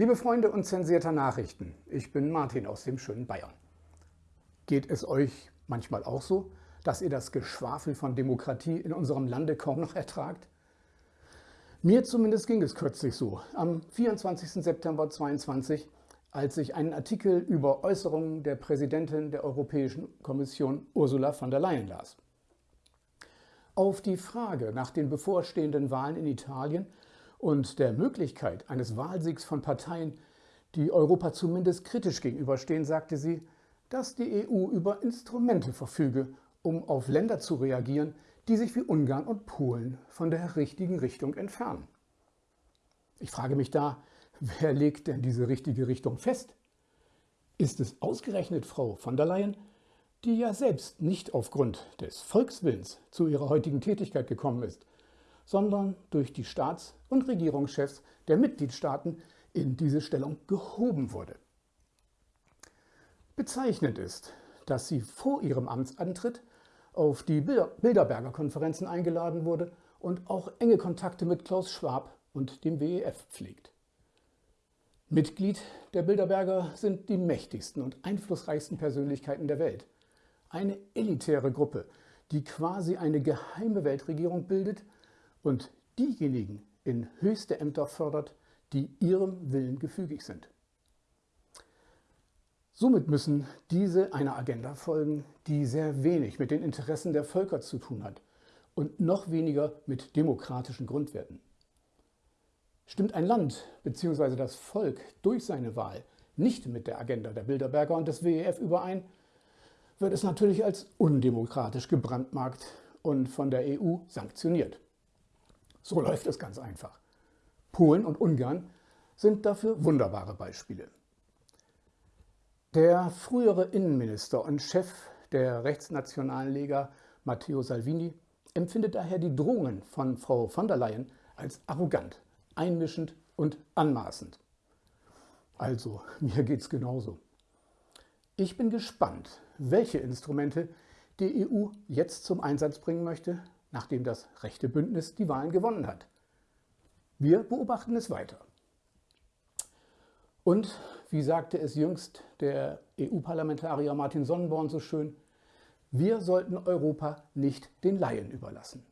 Liebe Freunde unzensierter Nachrichten, ich bin Martin aus dem schönen Bayern. Geht es euch manchmal auch so, dass ihr das Geschwafel von Demokratie in unserem Lande kaum noch ertragt? Mir zumindest ging es kürzlich so, am 24. September 2022, als ich einen Artikel über Äußerungen der Präsidentin der Europäischen Kommission Ursula von der Leyen las. Auf die Frage nach den bevorstehenden Wahlen in Italien und der Möglichkeit eines Wahlsiegs von Parteien, die Europa zumindest kritisch gegenüberstehen, sagte sie, dass die EU über Instrumente verfüge, um auf Länder zu reagieren, die sich wie Ungarn und Polen von der richtigen Richtung entfernen. Ich frage mich da, wer legt denn diese richtige Richtung fest? Ist es ausgerechnet Frau von der Leyen, die ja selbst nicht aufgrund des Volkswillens zu ihrer heutigen Tätigkeit gekommen ist, sondern durch die Staats- und Regierungschefs der Mitgliedstaaten in diese Stellung gehoben wurde. Bezeichnend ist, dass sie vor ihrem Amtsantritt auf die Bilderberger Konferenzen eingeladen wurde und auch enge Kontakte mit Klaus Schwab und dem WEF pflegt. Mitglied der Bilderberger sind die mächtigsten und einflussreichsten Persönlichkeiten der Welt. Eine elitäre Gruppe, die quasi eine geheime Weltregierung bildet und diejenigen in höchste Ämter fördert, die ihrem Willen gefügig sind. Somit müssen diese einer Agenda folgen, die sehr wenig mit den Interessen der Völker zu tun hat und noch weniger mit demokratischen Grundwerten. Stimmt ein Land bzw. das Volk durch seine Wahl nicht mit der Agenda der Bilderberger und des WEF überein, wird es natürlich als undemokratisch gebrandmarkt und von der EU sanktioniert. So läuft es ganz einfach. Polen und Ungarn sind dafür wunderbare Beispiele. Der frühere Innenminister und Chef der rechtsnationalen Lega Matteo Salvini empfindet daher die Drohungen von Frau von der Leyen als arrogant, einmischend und anmaßend. Also, mir geht's genauso. Ich bin gespannt, welche Instrumente die EU jetzt zum Einsatz bringen möchte, nachdem das rechte Bündnis die Wahlen gewonnen hat. Wir beobachten es weiter. Und wie sagte es jüngst der EU-Parlamentarier Martin Sonnenborn so schön, wir sollten Europa nicht den Laien überlassen.